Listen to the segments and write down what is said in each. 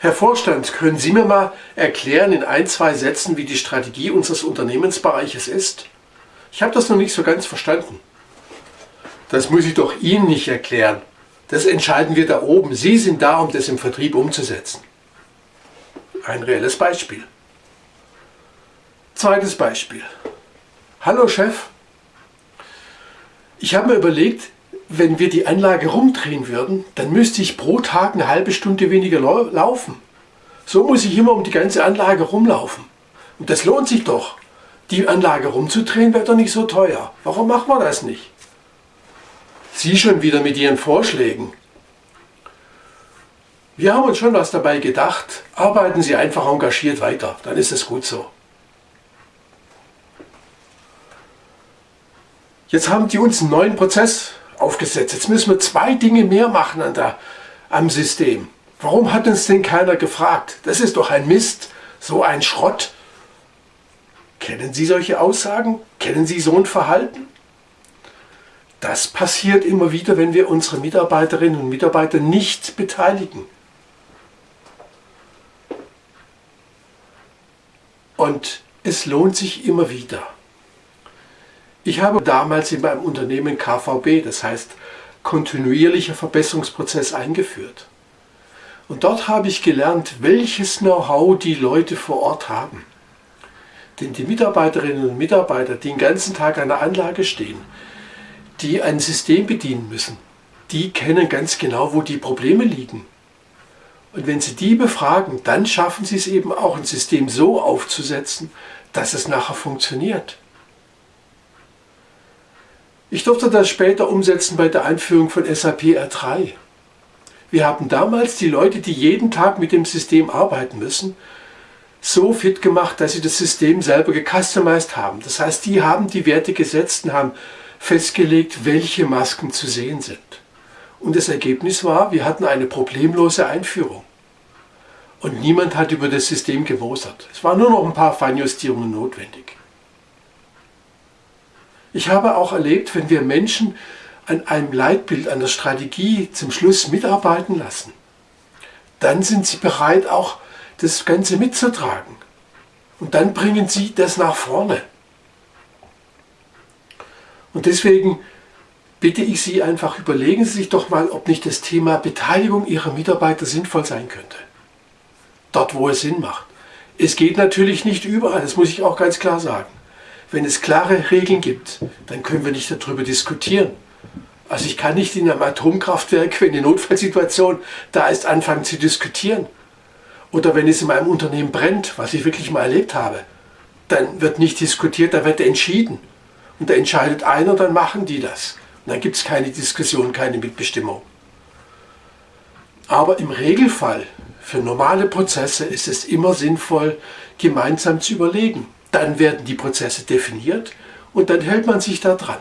Herr Vorstand, können Sie mir mal erklären in ein, zwei Sätzen, wie die Strategie unseres Unternehmensbereiches ist? Ich habe das noch nicht so ganz verstanden. Das muss ich doch Ihnen nicht erklären. Das entscheiden wir da oben. Sie sind da, um das im Vertrieb umzusetzen. Ein reelles Beispiel. Zweites Beispiel. Hallo Chef. Ich habe mir überlegt, wenn wir die Anlage rumdrehen würden, dann müsste ich pro Tag eine halbe Stunde weniger laufen. So muss ich immer um die ganze Anlage rumlaufen. Und das lohnt sich doch. Die Anlage rumzudrehen wäre doch nicht so teuer. Warum machen wir das nicht? Sie schon wieder mit Ihren Vorschlägen. Wir haben uns schon was dabei gedacht. Arbeiten Sie einfach engagiert weiter, dann ist es gut so. Jetzt haben die uns einen neuen Prozess aufgesetzt. Jetzt müssen wir zwei Dinge mehr machen an der, am System. Warum hat uns denn keiner gefragt? Das ist doch ein Mist, so ein Schrott. Kennen Sie solche Aussagen? Kennen Sie so ein Verhalten? Das passiert immer wieder, wenn wir unsere Mitarbeiterinnen und Mitarbeiter nicht beteiligen. Und es lohnt sich immer wieder. Ich habe damals in meinem Unternehmen KVB, das heißt kontinuierlicher Verbesserungsprozess eingeführt. Und dort habe ich gelernt, welches Know-how die Leute vor Ort haben. Denn die Mitarbeiterinnen und Mitarbeiter, die den ganzen Tag an der Anlage stehen, die ein System bedienen müssen, die kennen ganz genau, wo die Probleme liegen. Und wenn Sie die befragen, dann schaffen Sie es eben auch, ein System so aufzusetzen, dass es nachher funktioniert. Ich durfte das später umsetzen bei der Einführung von SAP R3. Wir haben damals die Leute, die jeden Tag mit dem System arbeiten müssen, so fit gemacht, dass sie das System selber gecustomized haben. Das heißt, die haben die Werte gesetzt und haben festgelegt, welche Masken zu sehen sind. Und das Ergebnis war, wir hatten eine problemlose Einführung. Und niemand hat über das System gemosert. Es waren nur noch ein paar Feinjustierungen notwendig. Ich habe auch erlebt, wenn wir Menschen an einem Leitbild, an der Strategie zum Schluss mitarbeiten lassen, dann sind sie bereit, auch das Ganze mitzutragen. Und dann bringen sie das nach vorne. Und deswegen bitte ich Sie einfach, überlegen Sie sich doch mal, ob nicht das Thema Beteiligung Ihrer Mitarbeiter sinnvoll sein könnte. Dort, wo es Sinn macht. Es geht natürlich nicht überall, das muss ich auch ganz klar sagen. Wenn es klare Regeln gibt, dann können wir nicht darüber diskutieren. Also ich kann nicht in einem Atomkraftwerk, wenn eine Notfallsituation da ist, anfangen zu diskutieren. Oder wenn es in meinem Unternehmen brennt, was ich wirklich mal erlebt habe, dann wird nicht diskutiert, da wird entschieden. Und da entscheidet einer, dann machen die das. Und dann gibt es keine Diskussion, keine Mitbestimmung. Aber im Regelfall, für normale Prozesse, ist es immer sinnvoll, gemeinsam zu überlegen. Dann werden die Prozesse definiert und dann hält man sich da dran.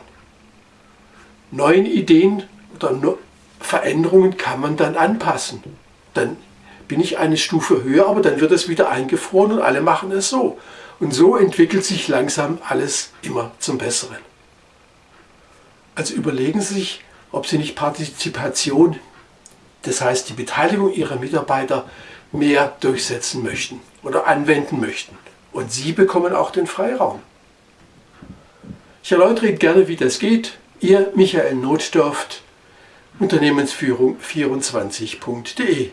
Neuen Ideen oder Veränderungen kann man dann anpassen. Dann bin ich eine Stufe höher, aber dann wird es wieder eingefroren und alle machen es so. Und so entwickelt sich langsam alles immer zum Besseren. Also überlegen Sie sich, ob Sie nicht Partizipation, das heißt die Beteiligung Ihrer Mitarbeiter, mehr durchsetzen möchten oder anwenden möchten. Und Sie bekommen auch den Freiraum. Ich erläutere Ihnen gerne, wie das geht. Ihr Michael Notdorft, Unternehmensführung24.de